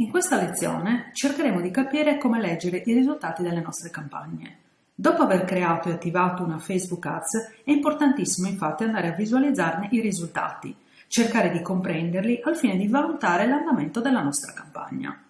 In questa lezione cercheremo di capire come leggere i risultati delle nostre campagne. Dopo aver creato e attivato una Facebook Ads è importantissimo infatti andare a visualizzarne i risultati, cercare di comprenderli al fine di valutare l'andamento della nostra campagna.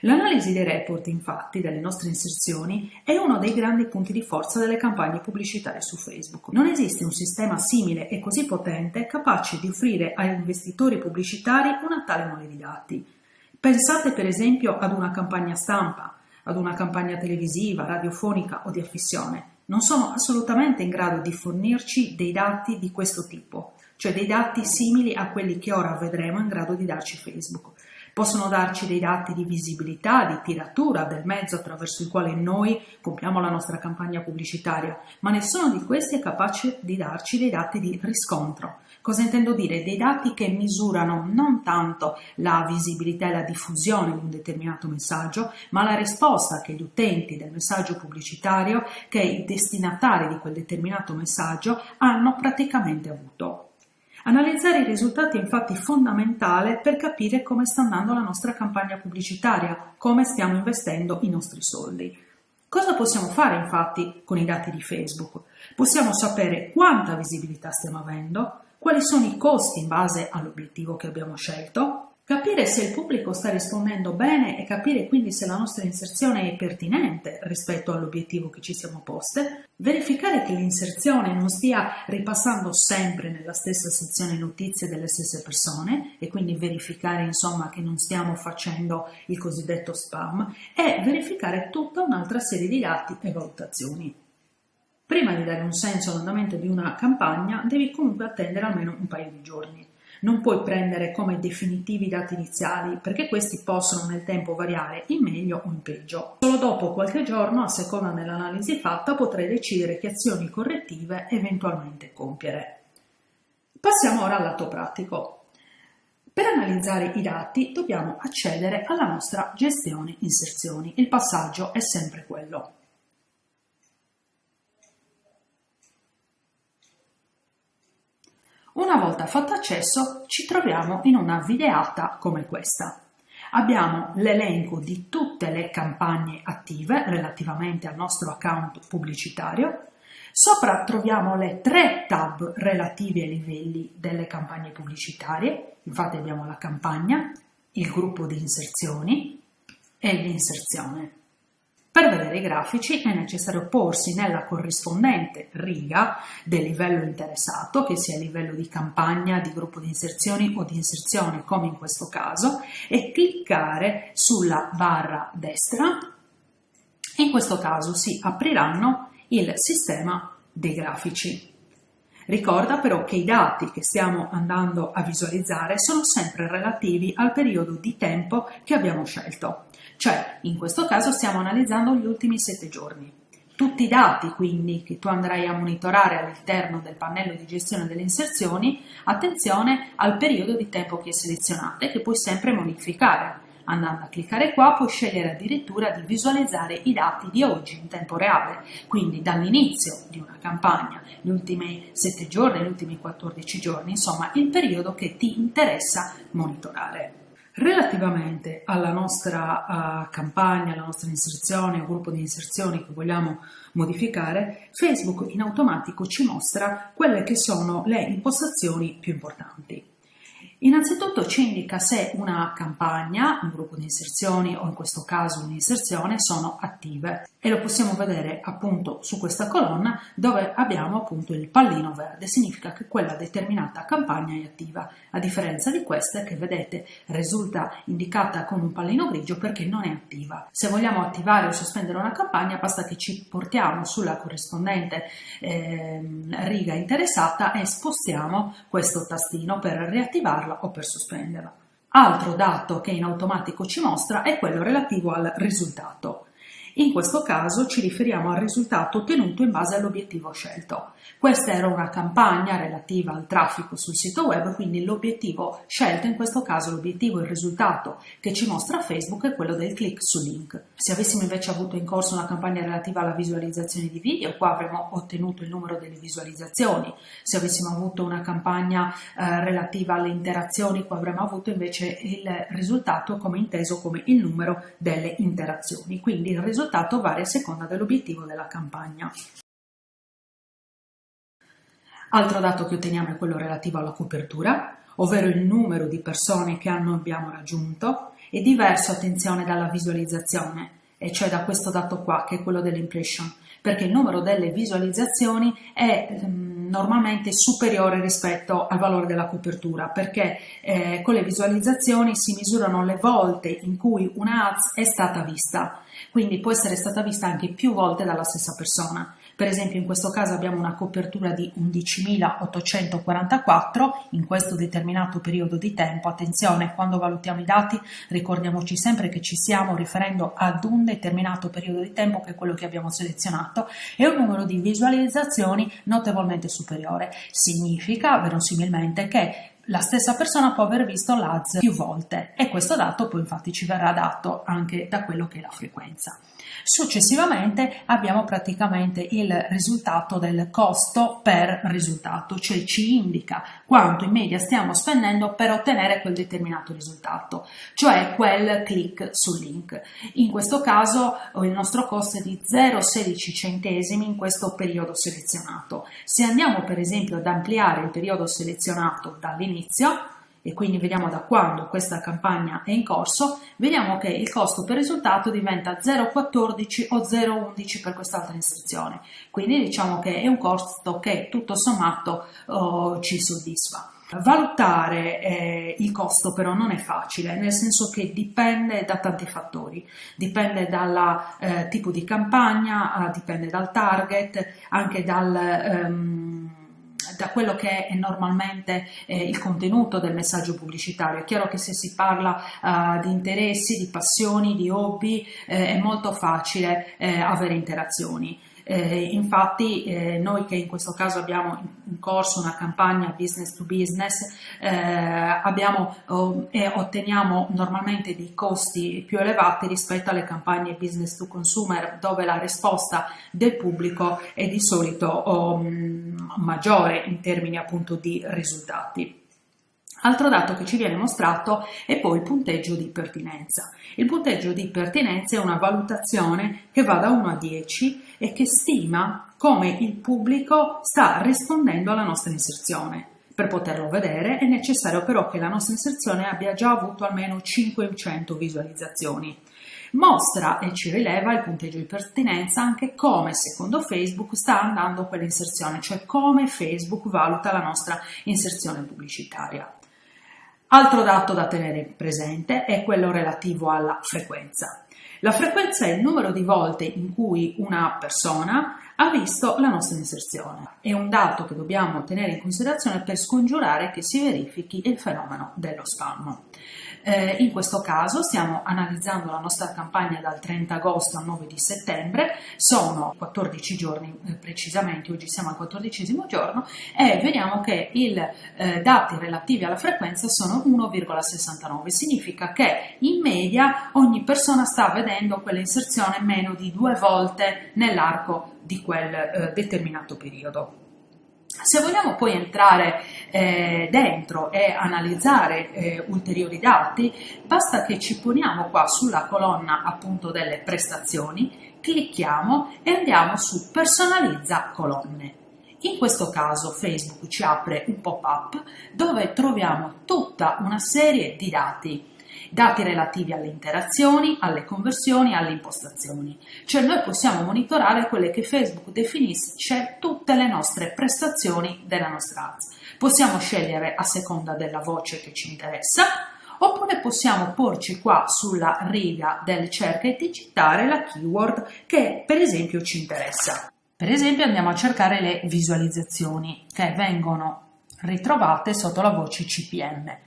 L'analisi dei report, infatti, delle nostre inserzioni è uno dei grandi punti di forza delle campagne pubblicitarie su Facebook. Non esiste un sistema simile e così potente capace di offrire agli investitori pubblicitari una tale mole di dati. Pensate per esempio ad una campagna stampa, ad una campagna televisiva, radiofonica o di affissione. Non sono assolutamente in grado di fornirci dei dati di questo tipo, cioè dei dati simili a quelli che ora vedremo in grado di darci Facebook. Possono darci dei dati di visibilità, di tiratura del mezzo attraverso il quale noi compiamo la nostra campagna pubblicitaria, ma nessuno di questi è capace di darci dei dati di riscontro. Cosa intendo dire? Dei dati che misurano non tanto la visibilità e la diffusione di un determinato messaggio, ma la risposta che gli utenti del messaggio pubblicitario, che i destinatari di quel determinato messaggio hanno praticamente avuto. Analizzare i risultati è infatti fondamentale per capire come sta andando la nostra campagna pubblicitaria, come stiamo investendo i nostri soldi. Cosa possiamo fare infatti con i dati di Facebook? Possiamo sapere quanta visibilità stiamo avendo, quali sono i costi in base all'obiettivo che abbiamo scelto, Capire se il pubblico sta rispondendo bene e capire quindi se la nostra inserzione è pertinente rispetto all'obiettivo che ci siamo poste, verificare che l'inserzione non stia ripassando sempre nella stessa sezione notizie delle stesse persone e quindi verificare insomma che non stiamo facendo il cosiddetto spam e verificare tutta un'altra serie di dati e valutazioni. Prima di dare un senso all'andamento di una campagna devi comunque attendere almeno un paio di giorni. Non puoi prendere come definitivi i dati iniziali perché questi possono nel tempo variare in meglio o in peggio. Solo dopo qualche giorno, a seconda dell'analisi fatta, potrai decidere che azioni correttive eventualmente compiere. Passiamo ora al lato pratico. Per analizzare i dati dobbiamo accedere alla nostra gestione inserzioni. Il passaggio è sempre quello. Una volta fatto accesso ci troviamo in una videata come questa. Abbiamo l'elenco di tutte le campagne attive relativamente al nostro account pubblicitario. Sopra troviamo le tre tab relative ai livelli delle campagne pubblicitarie. Infatti abbiamo la campagna, il gruppo di inserzioni e l'inserzione. Per vedere i grafici è necessario porsi nella corrispondente riga del livello interessato, che sia livello di campagna, di gruppo di inserzioni o di inserzione come in questo caso, e cliccare sulla barra destra. In questo caso si apriranno il sistema dei grafici. Ricorda però che i dati che stiamo andando a visualizzare sono sempre relativi al periodo di tempo che abbiamo scelto, cioè in questo caso stiamo analizzando gli ultimi sette giorni. Tutti i dati quindi che tu andrai a monitorare all'interno del pannello di gestione delle inserzioni, attenzione al periodo di tempo che selezionate che puoi sempre modificare Andando a cliccare qua puoi scegliere addirittura di visualizzare i dati di oggi in tempo reale, quindi dall'inizio di una campagna, gli ultimi 7 giorni, gli ultimi 14 giorni, insomma il periodo che ti interessa monitorare. Relativamente alla nostra uh, campagna, alla nostra inserzione o gruppo di inserzioni che vogliamo modificare, Facebook in automatico ci mostra quelle che sono le impostazioni più importanti. Innanzitutto ci indica se una campagna, un gruppo di inserzioni o in questo caso un'inserzione sono attive. E lo possiamo vedere appunto su questa colonna dove abbiamo appunto il pallino verde, significa che quella determinata campagna è attiva, a differenza di queste che vedete risulta indicata con un pallino grigio perché non è attiva. Se vogliamo attivare o sospendere una campagna basta che ci portiamo sulla corrispondente eh, riga interessata e spostiamo questo tastino per riattivarla o per sospenderla. Altro dato che in automatico ci mostra è quello relativo al risultato. In questo caso ci riferiamo al risultato ottenuto in base all'obiettivo scelto. Questa era una campagna relativa al traffico sul sito web, quindi l'obiettivo scelto, in questo caso l'obiettivo, il risultato che ci mostra Facebook è quello del click su link. Se avessimo invece avuto in corso una campagna relativa alla visualizzazione di video, qua avremmo ottenuto il numero delle visualizzazioni. Se avessimo avuto una campagna eh, relativa alle interazioni, qua avremmo avuto invece il risultato come inteso come il numero delle interazioni. Quindi il risultato risultato varia a seconda dell'obiettivo della campagna. Altro dato che otteniamo è quello relativo alla copertura, ovvero il numero di persone che hanno, abbiamo raggiunto, è diverso, attenzione, dalla visualizzazione, e cioè da questo dato qua, che è quello dell'impression, perché il numero delle visualizzazioni è ehm, normalmente superiore rispetto al valore della copertura, perché eh, con le visualizzazioni si misurano le volte in cui una ads è stata vista, quindi può essere stata vista anche più volte dalla stessa persona. Per esempio in questo caso abbiamo una copertura di 11.844 in questo determinato periodo di tempo. Attenzione, quando valutiamo i dati ricordiamoci sempre che ci stiamo riferendo ad un determinato periodo di tempo che è quello che abbiamo selezionato e un numero di visualizzazioni notevolmente superiore. Significa verosimilmente che la stessa persona può aver visto l'ADS più volte e questo dato poi infatti ci verrà dato anche da quello che è la frequenza. Successivamente abbiamo praticamente il risultato del costo per risultato, cioè ci indica quanto in media stiamo spendendo per ottenere quel determinato risultato, cioè quel click sul link. In questo caso il nostro costo è di 0,16 centesimi in questo periodo selezionato. Se andiamo per esempio ad ampliare il periodo selezionato dall'inizio, e quindi vediamo da quando questa campagna è in corso, vediamo che il costo per risultato diventa 0,14 o 0,11 per quest'altra inserzione. Quindi diciamo che è un costo che tutto sommato oh, ci soddisfa. Valutare eh, il costo però non è facile, nel senso che dipende da tanti fattori, dipende dal eh, tipo di campagna, eh, dipende dal target, anche dal... Ehm, da quello che è normalmente eh, il contenuto del messaggio pubblicitario. È chiaro che se si parla uh, di interessi, di passioni, di hobby, eh, è molto facile eh, avere interazioni. Eh, infatti eh, noi che in questo caso abbiamo in corso una campagna business to business eh, abbiamo oh, e otteniamo normalmente dei costi più elevati rispetto alle campagne business to consumer dove la risposta del pubblico è di solito oh, maggiore in termini appunto di risultati. Altro dato che ci viene mostrato è poi il punteggio di pertinenza. Il punteggio di pertinenza è una valutazione che va da 1 a 10 e che stima come il pubblico sta rispondendo alla nostra inserzione. Per poterlo vedere è necessario però che la nostra inserzione abbia già avuto almeno 500 visualizzazioni. Mostra e ci rileva il punteggio di pertinenza anche come secondo Facebook sta andando quell'inserzione, cioè come Facebook valuta la nostra inserzione pubblicitaria. Altro dato da tenere presente è quello relativo alla frequenza. La frequenza è il numero di volte in cui una persona ha visto la nostra inserzione. È un dato che dobbiamo tenere in considerazione per scongiurare che si verifichi il fenomeno dello spam. Eh, in questo caso stiamo analizzando la nostra campagna dal 30 agosto al 9 di settembre, sono 14 giorni eh, precisamente, oggi siamo al 14 giorno e vediamo che i eh, dati relativi alla frequenza sono 1,69, significa che in media ogni persona sta vedendo quell'inserzione meno di due volte nell'arco di quel eh, determinato periodo. Se vogliamo poi entrare eh, dentro e analizzare eh, ulteriori dati, basta che ci poniamo qua sulla colonna appunto delle prestazioni, clicchiamo e andiamo su personalizza colonne. In questo caso Facebook ci apre un pop-up dove troviamo tutta una serie di dati dati relativi alle interazioni, alle conversioni, alle impostazioni. Cioè noi possiamo monitorare quelle che Facebook definisce tutte le nostre prestazioni della nostra ads. Possiamo scegliere a seconda della voce che ci interessa, oppure possiamo porci qua sulla riga del cerca e digitare la keyword che per esempio ci interessa. Per esempio andiamo a cercare le visualizzazioni che vengono ritrovate sotto la voce CPM.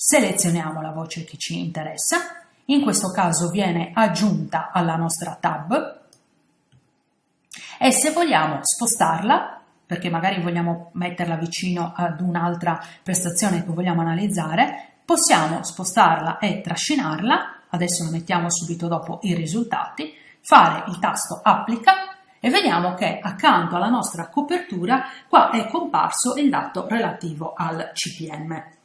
Selezioniamo la voce che ci interessa. In questo caso viene aggiunta alla nostra tab. E se vogliamo spostarla, perché magari vogliamo metterla vicino ad un'altra prestazione che vogliamo analizzare, possiamo spostarla e trascinarla, adesso lo mettiamo subito dopo i risultati, fare il tasto applica e vediamo che accanto alla nostra copertura qua è comparso il dato relativo al CPM.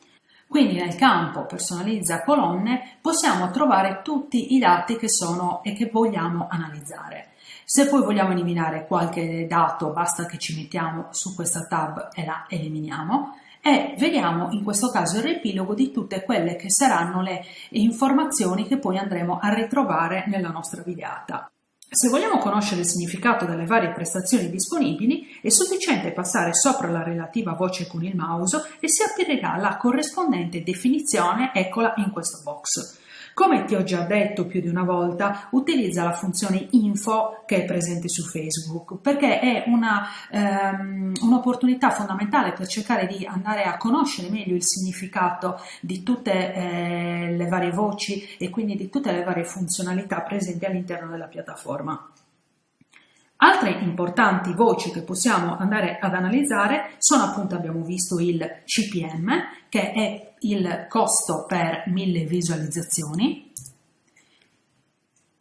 Quindi nel campo personalizza colonne possiamo trovare tutti i dati che sono e che vogliamo analizzare. Se poi vogliamo eliminare qualche dato basta che ci mettiamo su questa tab e la eliminiamo e vediamo in questo caso il riepilogo di tutte quelle che saranno le informazioni che poi andremo a ritrovare nella nostra videata. Se vogliamo conoscere il significato delle varie prestazioni disponibili, è sufficiente passare sopra la relativa voce con il mouse e si aprirà la corrispondente definizione, eccola in questo box. Come ti ho già detto più di una volta, utilizza la funzione info che è presente su Facebook perché è ehm, un'opportunità um, fondamentale per cercare di andare a conoscere meglio il significato di tutte eh, le varie voci e quindi di tutte le varie funzionalità presenti all'interno della piattaforma. Altre importanti voci che possiamo andare ad analizzare sono appunto, abbiamo visto il CPM, che è il costo per mille visualizzazioni.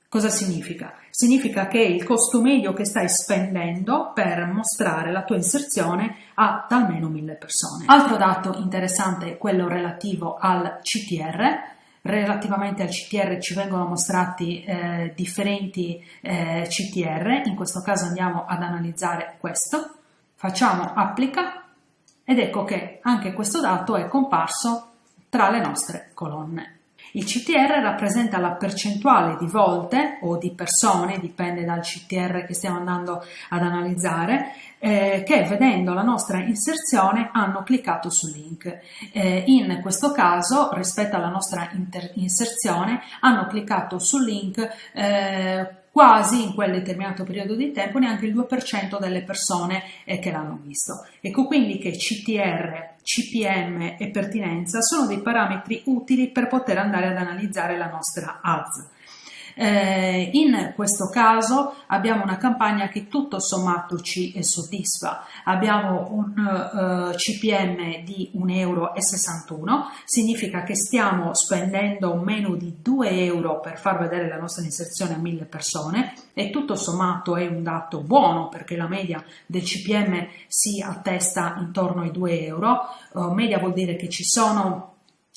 Cosa significa? Significa che il costo medio che stai spendendo per mostrare la tua inserzione a almeno mille persone. Altro dato interessante è quello relativo al CTR, Relativamente al CTR ci vengono mostrati eh, differenti eh, CTR, in questo caso andiamo ad analizzare questo, facciamo applica ed ecco che anche questo dato è comparso tra le nostre colonne. Il CTR rappresenta la percentuale di volte o di persone, dipende dal CTR che stiamo andando ad analizzare, eh, che vedendo la nostra inserzione hanno cliccato sul link. Eh, in questo caso, rispetto alla nostra inserzione, hanno cliccato sul link eh, quasi in quel determinato periodo di tempo neanche il 2% delle persone eh, che l'hanno visto. Ecco quindi che CTR, CPM e pertinenza sono dei parametri utili per poter andare ad analizzare la nostra ads. Eh, in questo caso abbiamo una campagna che tutto sommato ci soddisfa. Abbiamo un eh, CPM di 1,61 euro, significa che stiamo spendendo meno di 2 euro per far vedere la nostra inserzione a 1000 persone e tutto sommato è un dato buono perché la media del CPM si attesta intorno ai 2 euro. Uh, media vuol dire che ci sono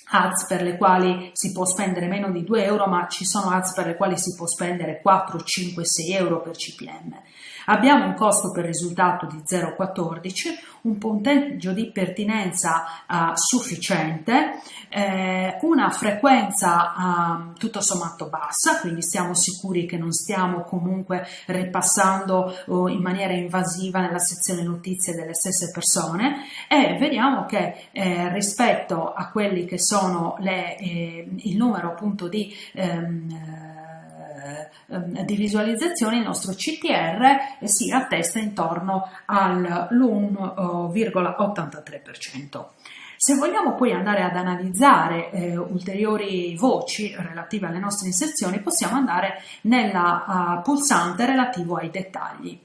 ads per le quali si può spendere meno di 2 euro ma ci sono ads per le quali si può spendere 4, 5, 6 euro per CPM. Abbiamo un costo per risultato di 0,14, un punteggio di pertinenza uh, sufficiente, eh, una frequenza uh, tutto sommato bassa, quindi stiamo sicuri che non stiamo comunque ripassando uh, in maniera invasiva nella sezione notizie delle stesse persone. E vediamo che eh, rispetto a quelli che sono le, eh, il numero appunto di Ehm, di visualizzazione il nostro CTR si attesta intorno all'1,83%. Se vogliamo poi andare ad analizzare eh, ulteriori voci relative alle nostre inserzioni, possiamo andare nella uh, pulsante relativo ai dettagli.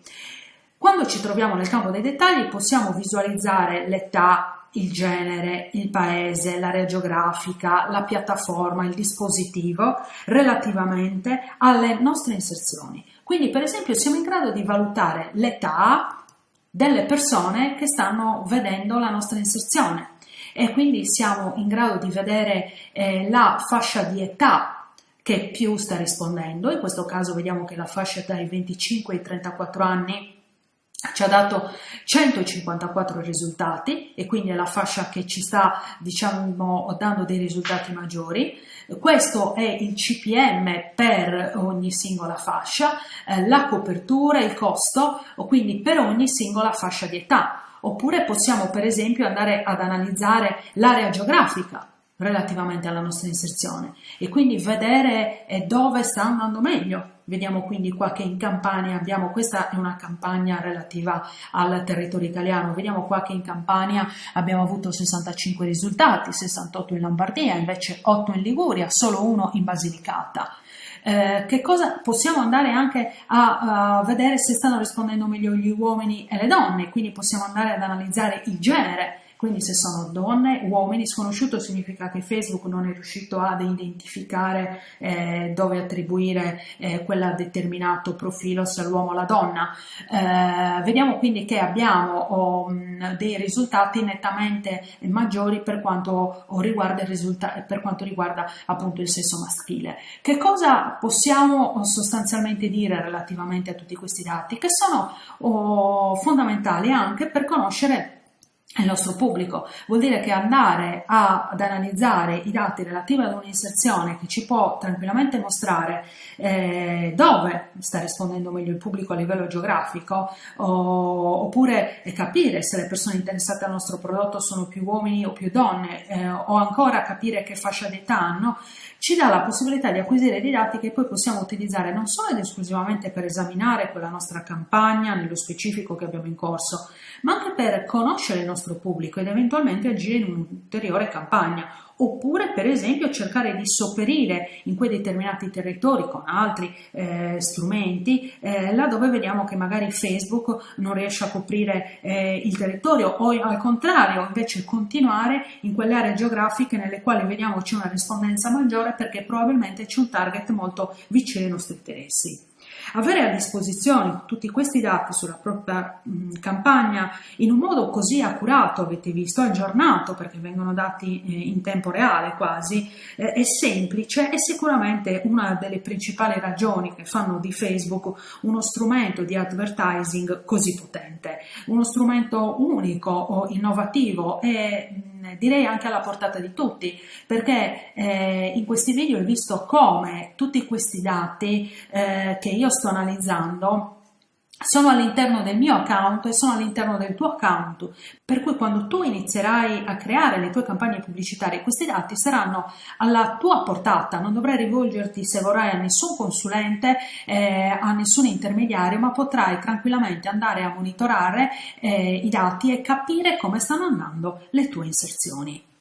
Quando ci troviamo nel campo dei dettagli possiamo visualizzare l'età, il genere, il paese, l'area geografica, la piattaforma, il dispositivo relativamente alle nostre inserzioni. Quindi per esempio siamo in grado di valutare l'età delle persone che stanno vedendo la nostra inserzione. E quindi siamo in grado di vedere eh, la fascia di età che più sta rispondendo, in questo caso vediamo che la fascia dai 25 ai 34 anni ci ha dato 154 risultati e quindi è la fascia che ci sta diciamo dando dei risultati maggiori. Questo è il CPM per ogni singola fascia eh, la copertura il costo quindi per ogni singola fascia di età. Oppure possiamo per esempio andare ad analizzare l'area geografica relativamente alla nostra inserzione e quindi vedere eh, dove sta andando meglio. Vediamo quindi qua che in Campania abbiamo, questa è una campagna relativa al territorio italiano, vediamo qua che in Campania abbiamo avuto 65 risultati, 68 in Lombardia, invece 8 in Liguria, solo uno in Basilicata. Eh, che cosa possiamo andare anche a, a, vedere se stanno rispondendo meglio gli uomini e le donne, quindi possiamo andare ad analizzare il genere quindi se sono donne, uomini, sconosciuto significa che Facebook non è riuscito ad identificare eh, dove attribuire eh, quel determinato profilo, se l'uomo o la donna. Eh, vediamo quindi che abbiamo oh, dei risultati nettamente maggiori per quanto riguarda, per quanto riguarda appunto il sesso maschile. Che cosa possiamo sostanzialmente dire relativamente a tutti questi dati? Che sono oh, fondamentali anche per conoscere il nostro pubblico. Vuol dire che andare a, ad analizzare i dati relativi ad un'inserzione che ci può tranquillamente mostrare eh, dove sta rispondendo meglio il pubblico a livello geografico o, oppure capire se le persone interessate al nostro prodotto sono più uomini o più donne eh, o ancora capire che fascia d'età hanno, ci dà la possibilità di acquisire dei dati che poi possiamo utilizzare non solo ed esclusivamente per esaminare quella nostra campagna nello specifico che abbiamo in corso, ma anche per conoscere il nostro pubblico ed eventualmente agire in un'ulteriore campagna oppure per esempio cercare di sopperire in quei determinati territori con altri eh, strumenti eh, laddove vediamo che magari Facebook non riesce a coprire eh, il territorio o al contrario invece continuare in quelle aree geografiche nelle quali vediamo c'è una rispondenza maggiore perché probabilmente c'è un target molto vicino ai nostri interessi. Avere a disposizione tutti questi dati sulla propria mh, campagna in un modo così accurato, avete visto, aggiornato, perché vengono dati eh, in tempo reale quasi, eh, è semplice, è sicuramente una delle principali ragioni che fanno di Facebook uno strumento di advertising così potente, uno strumento unico innovativo e direi anche alla portata di tutti, perché eh, in questi video ho visto come tutti questi dati eh, che io sto analizzando sono all'interno del mio account e sono all'interno del tuo account, per cui quando tu inizierai a creare le tue campagne pubblicitarie questi dati saranno alla tua portata, non dovrai rivolgerti se vorrai a nessun consulente, eh, a nessun intermediario, ma potrai tranquillamente andare a monitorare eh, i dati e capire come stanno andando le tue inserzioni.